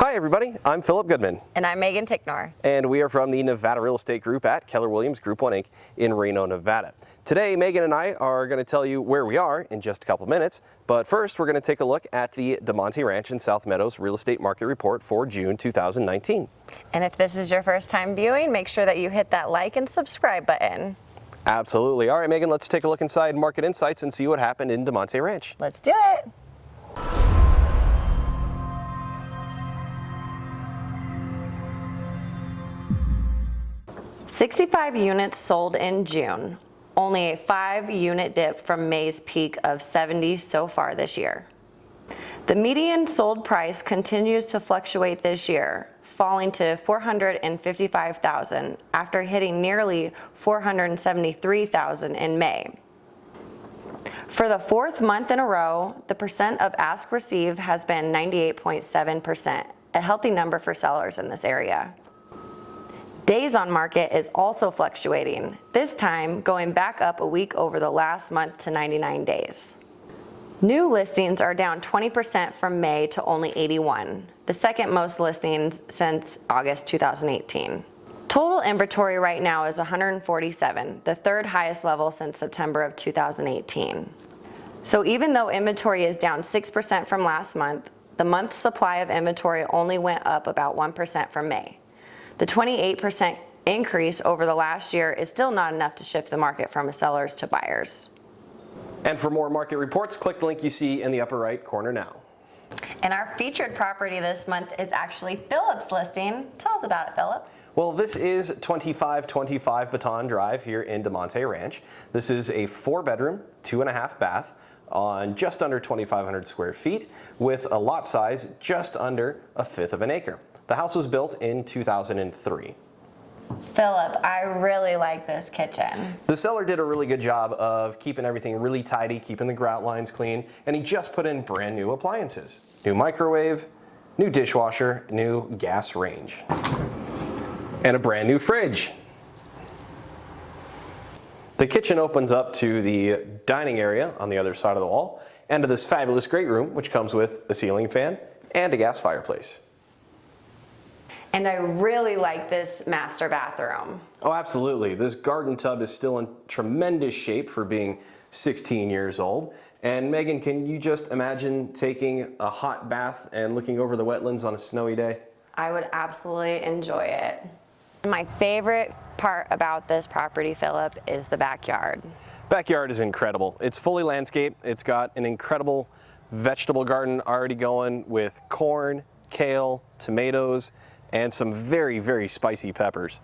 Hi everybody, I'm Philip Goodman. And I'm Megan Ticknor. And we are from the Nevada Real Estate Group at Keller Williams Group 1 Inc. in Reno, Nevada. Today, Megan and I are going to tell you where we are in just a couple minutes, but first we're going to take a look at the Damonte Ranch in South Meadows Real Estate Market Report for June 2019. And if this is your first time viewing, make sure that you hit that like and subscribe button. Absolutely. All right, Megan, let's take a look inside Market Insights and see what happened in Damonte Ranch. Let's do it. 65 units sold in June, only a five unit dip from May's peak of 70 so far this year. The median sold price continues to fluctuate this year, falling to 455,000 after hitting nearly 473,000 in May. For the fourth month in a row, the percent of ask receive has been 98.7%, a healthy number for sellers in this area. Days on market is also fluctuating, this time going back up a week over the last month to 99 days. New listings are down 20% from May to only 81, the second most listings since August 2018. Total inventory right now is 147, the third highest level since September of 2018. So even though inventory is down 6% from last month, the month supply of inventory only went up about 1% from May. The 28% increase over the last year is still not enough to shift the market from sellers to buyers. And for more market reports, click the link you see in the upper right corner now. And our featured property this month is actually Philip's listing. Tell us about it, Philip. Well, this is 2525 Baton Drive here in Damonte Ranch. This is a four bedroom, two and a half bath on just under 2,500 square feet with a lot size just under a fifth of an acre. The house was built in 2003. Philip, I really like this kitchen. The seller did a really good job of keeping everything really tidy, keeping the grout lines clean, and he just put in brand new appliances. New microwave, new dishwasher, new gas range, and a brand new fridge. The kitchen opens up to the dining area on the other side of the wall and to this fabulous great room which comes with a ceiling fan and a gas fireplace. And I really like this master bathroom. Oh, absolutely. This garden tub is still in tremendous shape for being 16 years old. And Megan, can you just imagine taking a hot bath and looking over the wetlands on a snowy day? I would absolutely enjoy it. My favorite part about this property, Philip, is the backyard. Backyard is incredible. It's fully landscaped. It's got an incredible vegetable garden already going with corn, kale, tomatoes, and some very, very spicy peppers.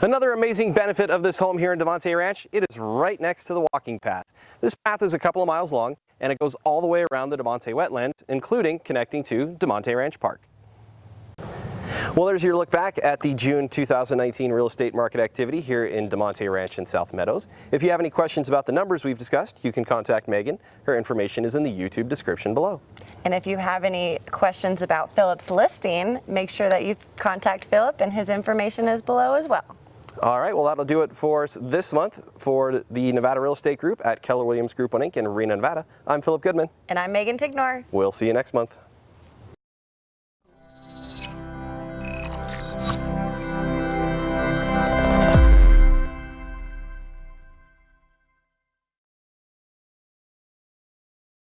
Another amazing benefit of this home here in Damonte Ranch, it is right next to the walking path. This path is a couple of miles long and it goes all the way around the Damonte wetlands, including connecting to Damonte Ranch Park. Well, there's your look back at the June 2019 real estate market activity here in Damonte Ranch in South Meadows. If you have any questions about the numbers we've discussed, you can contact Megan. Her information is in the YouTube description below. And if you have any questions about Philip's listing, make sure that you contact Philip and his information is below as well. All right, well that'll do it for us this month for the Nevada Real Estate Group at Keller Williams Group 1 Inc. in Reno, Nevada. I'm Philip Goodman. And I'm Megan Tignor. We'll see you next month.